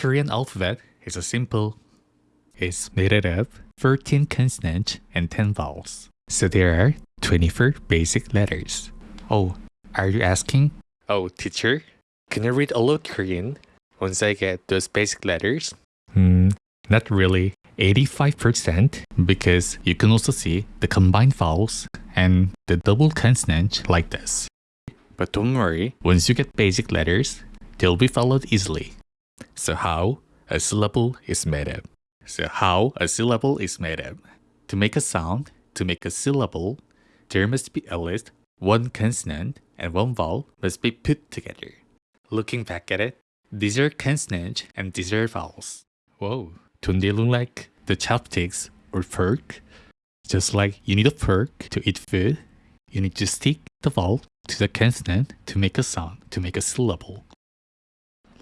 Korean alphabet is a simple. It's made out of 13 consonants and 10 vowels. So there are 24 basic letters. Oh, are you asking? Oh, teacher, can I read a of Korean once I get those basic letters? Hmm, not really. 85% because you can also see the combined vowels and the double consonant like this. But don't worry, once you get basic letters, they'll be followed easily. So how a syllable is made up. So how a syllable is made up. To make a sound, to make a syllable, there must be at least one consonant and one vowel must be put together. Looking back at it, these are consonants and these are vowels. Whoa, don't they look like the chopsticks or fork? Just like you need a fork to eat food, you need to stick the vowel to the consonant to make a sound, to make a syllable.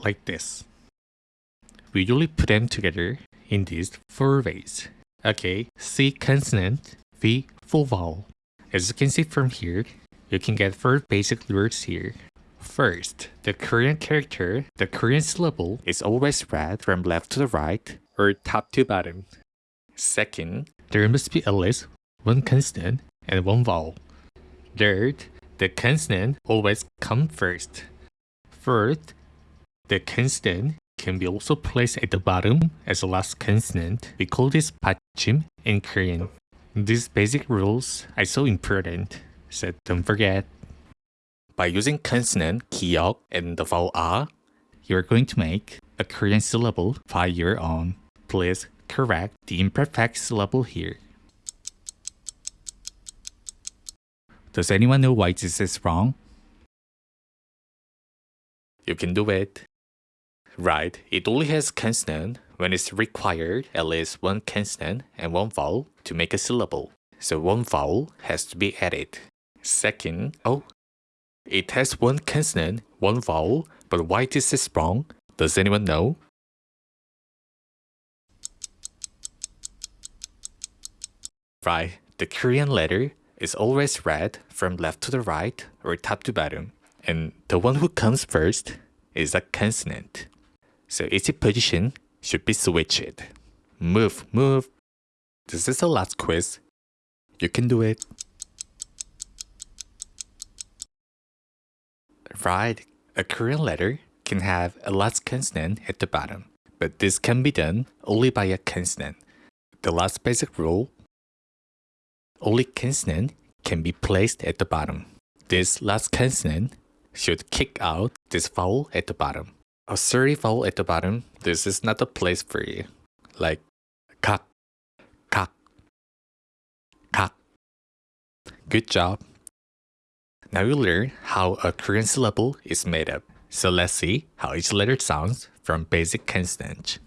Like this. We usually put them together in these four ways. Okay, C consonant, V full vowel. As you can see from here, you can get four basic words here. First, the Korean character, the Korean syllable is always read from left to the right or top to bottom. Second, there must be at least one consonant and one vowel. Third, the consonant always comes first. Fourth, the consonant can be also placed at the bottom as the last consonant. We call this 받침 in Korean. These basic rules are so important, so don't forget. By using consonant 기역 and the vowel a, you're going to make a Korean syllable by your own. Please correct the imperfect syllable here. Does anyone know why this is wrong? You can do it. Right, it only has consonant when it's required at least one consonant and one vowel to make a syllable. So one vowel has to be added. Second, oh, it has one consonant, one vowel, but why this is wrong? Does anyone know? Right, the Korean letter is always read from left to the right or top to bottom. And the one who comes first is a consonant. So its position should be switched. Move, move. This is the last quiz. You can do it. Right, a Korean letter can have a last consonant at the bottom, but this can be done only by a consonant. The last basic rule, only consonant can be placed at the bottom. This last consonant should kick out this vowel at the bottom a sorry vowel at the bottom, this is not the place for you. Like cock, cock, cock. Good job. Now you learn how a Korean syllable is made up. So let's see how each letter sounds from basic consonants.